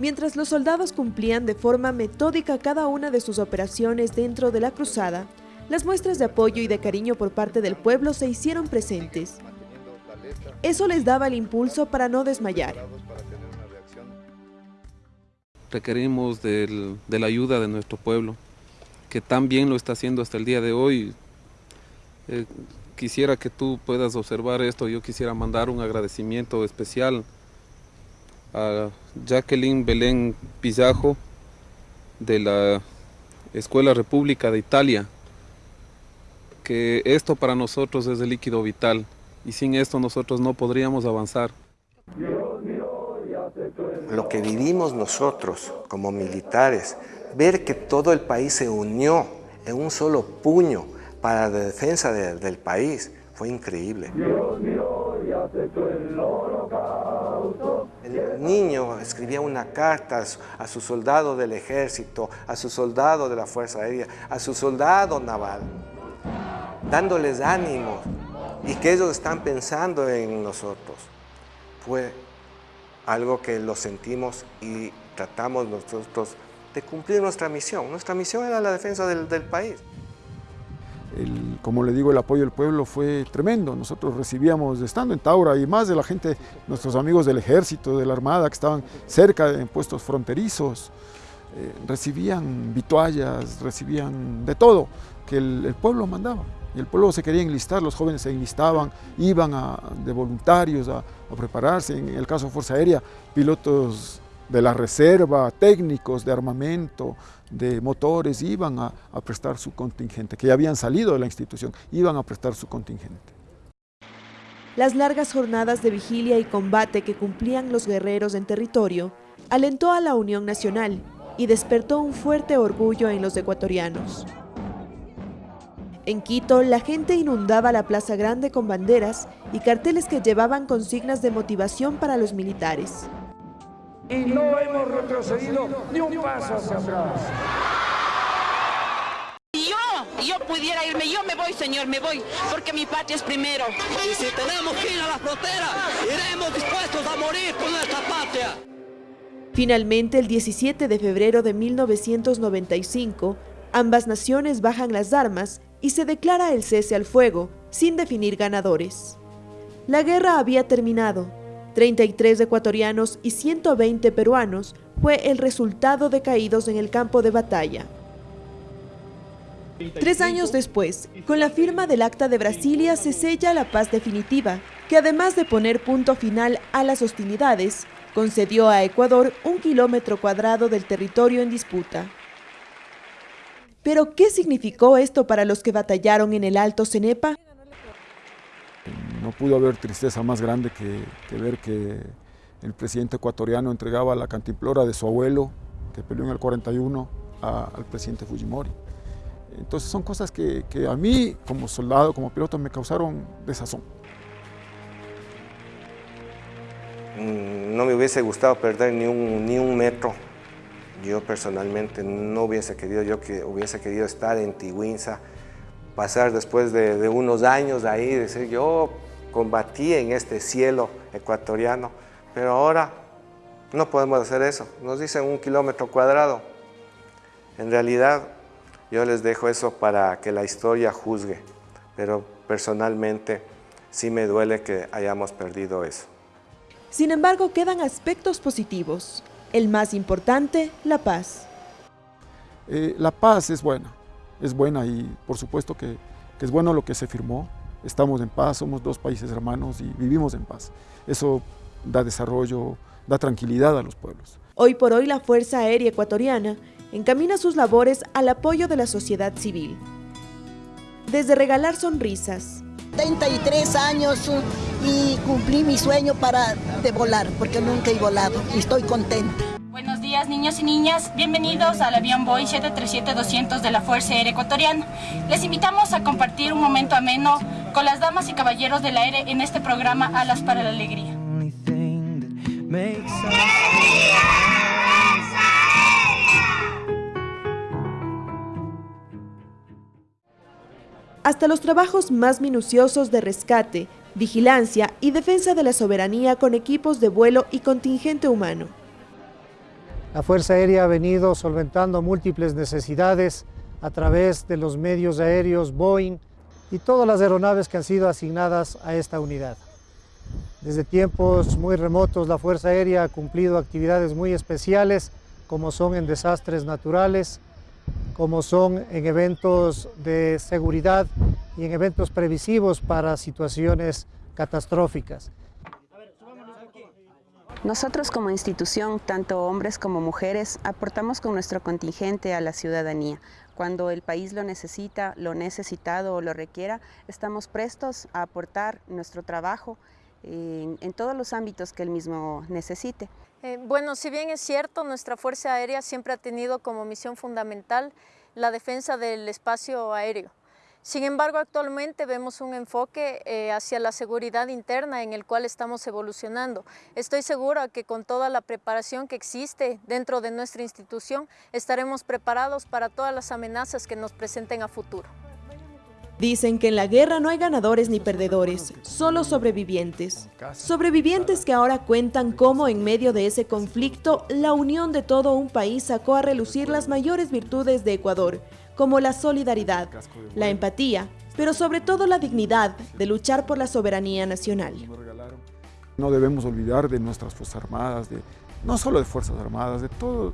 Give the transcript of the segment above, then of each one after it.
Mientras los soldados cumplían de forma metódica cada una de sus operaciones dentro de la cruzada, las muestras de apoyo y de cariño por parte del pueblo se hicieron presentes. Eso les daba el impulso para no desmayar. Requerimos de la ayuda de nuestro pueblo, que tan bien lo está haciendo hasta el día de hoy. Eh, quisiera que tú puedas observar esto, yo quisiera mandar un agradecimiento especial a Jacqueline Belén Pizajo de la Escuela República de Italia, que esto para nosotros es el líquido vital y sin esto nosotros no podríamos avanzar. Lo que vivimos nosotros como militares, ver que todo el país se unió en un solo puño para la defensa del país, fue increíble. El niño escribía una carta a su soldado del ejército, a su soldado de la Fuerza Aérea, a su soldado naval, dándoles ánimo y que ellos están pensando en nosotros. Fue algo que lo sentimos y tratamos nosotros de cumplir nuestra misión. Nuestra misión era la defensa del, del país como le digo, el apoyo del pueblo fue tremendo. Nosotros recibíamos, estando en Taura, y más de la gente, nuestros amigos del ejército, de la armada, que estaban cerca en puestos fronterizos, eh, recibían vituallas, recibían de todo que el, pueblo mandaba. Y el pueblo se quería enlistar, los jóvenes se enlistaban, iban de voluntarios a, a prepararse. En el caso de Fuerza Aérea, pilotos de la reserva, técnicos de armamento, de motores, iban a, prestar su contingente, que ya habían salido de la institución, iban a prestar su contingente. Las largas jornadas de vigilia y combate que cumplían los guerreros en territorio alentó a la Unión Nacional y despertó un fuerte orgullo en los ecuatorianos. En Quito, la gente inundaba la Plaza Grande con banderas y carteles que llevaban consignas de motivación para los militares y no hemos retrocedido ni un paso hacia atrás. Yo, yo pudiera irme, yo me voy, señor, me voy, porque mi patria es primero. Y si tenemos que ir a la frontera, iremos dispuestos a morir por nuestra patria. Finalmente, el 17 de febrero de 1995, ambas naciones bajan las armas y se declara el cese al fuego, sin definir ganadores. La guerra había terminado, 33 ecuatorianos y 120 peruanos fue el resultado de caídos en el campo de batalla. Tres años después, con la firma del Acta de Brasilia se sella la paz definitiva, que además de poner punto final a las hostilidades, concedió a Ecuador un kilómetro cuadrado del territorio en disputa. ¿Pero qué significó esto para los que batallaron en el Alto Cenepa? No pudo haber tristeza más grande que, ver que el presidente ecuatoriano entregaba la cantimplora de su abuelo, que peleó en el 41, al presidente Fujimori. Entonces son cosas que, a mí, como soldado, como piloto, me causaron desazón. No me hubiese gustado perder ni un, ni un metro. Yo personalmente no hubiese querido, yo que hubiese querido estar en Tiguinza, pasar después de, de unos años ahí, decir yo combatí en este cielo ecuatoriano, pero ahora no podemos hacer eso. Nos dicen un kilómetro cuadrado. En realidad, yo les dejo eso para que la historia juzgue, pero personalmente sí me duele que hayamos perdido eso. Sin embargo, quedan aspectos positivos. El más importante, la paz. Eh, la paz es buena, es buena y por supuesto que es bueno lo que se firmó, estamos en paz, somos dos países hermanos y vivimos en paz. Eso da desarrollo, da tranquilidad a los pueblos. Hoy por hoy la Fuerza Aérea Ecuatoriana encamina sus labores al apoyo de la sociedad civil. Desde regalar sonrisas. 33 años y cumplí mi sueño para de volar, porque nunca he volado y estoy contenta. Buenos días niños y niñas, bienvenidos al avión Boeing 737-200 de la Fuerza Aérea Ecuatoriana. Les invitamos a compartir un momento ameno con las damas y caballeros del aire en este programa Alas para la Alegría. Hasta los trabajos más minuciosos de rescate, vigilancia y defensa de la soberanía con equipos de vuelo y contingente humano. La Fuerza Aérea ha venido solventando múltiples necesidades a través de los medios aéreos Boeing y todas las aeronaves que han sido asignadas a esta unidad. Desde tiempos muy remotos la Fuerza Aérea ha cumplido actividades muy especiales como son en desastres naturales, como son en eventos de seguridad y en eventos previsivos para situaciones catastróficas. Nosotros como institución, tanto hombres como mujeres, aportamos con nuestro contingente a la ciudadanía. Cuando el país lo necesita, lo necesitado o lo requiera, estamos prestos a aportar nuestro trabajo en, en todos los ámbitos que el mismo necesite. Eh, bueno, si bien es cierto, nuestra Fuerza Aérea siempre ha tenido como misión fundamental la defensa del espacio aéreo. Sin embargo, actualmente vemos un enfoque eh, hacia la seguridad interna en el cual estamos evolucionando. Estoy segura que con toda la preparación que existe dentro de nuestra institución, estaremos preparados para todas las amenazas que nos presenten a futuro. Dicen que en la guerra no hay ganadores ni perdedores, solo sobrevivientes. Sobrevivientes que ahora cuentan cómo en medio de ese conflicto, la unión de todo un país sacó a relucir las mayores virtudes de Ecuador, como la solidaridad, la empatía, pero sobre todo la dignidad de luchar por la soberanía nacional. No debemos olvidar de nuestras Fuerzas Armadas, de, no solo de Fuerzas Armadas, de todo,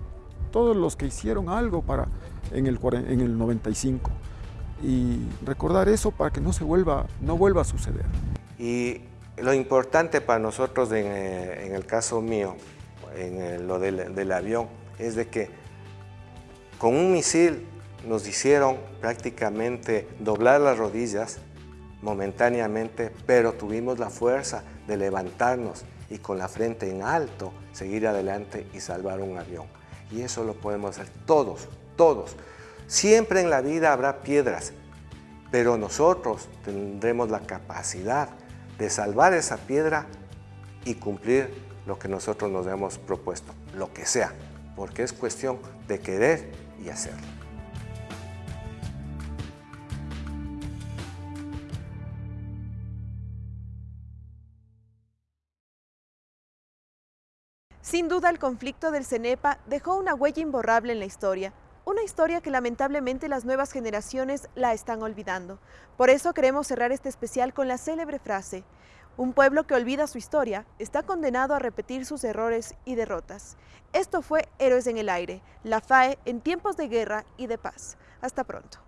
todos los que hicieron algo para, en, el, en el 95 y recordar eso para que no, se vuelva, no vuelva a suceder. Y lo importante para nosotros en, eh, en el caso mío, en lo del, del avión, es de que con un misil nos hicieron prácticamente doblar las rodillas momentáneamente, pero tuvimos la fuerza de levantarnos y con la frente en alto seguir adelante y salvar un avión. Y eso lo podemos hacer todos, todos. Siempre en la vida habrá piedras, pero nosotros tendremos la capacidad de salvar esa piedra y cumplir lo que nosotros nos hemos propuesto, lo que sea, porque es cuestión de querer y hacerlo. Sin duda el conflicto del CENEPA dejó una huella imborrable en la historia, una historia que lamentablemente las nuevas generaciones la están olvidando. Por eso queremos cerrar este especial con la célebre frase, un pueblo que olvida su historia está condenado a repetir sus errores y derrotas. Esto fue Héroes en el Aire, la FAE en tiempos de guerra y de paz. Hasta pronto.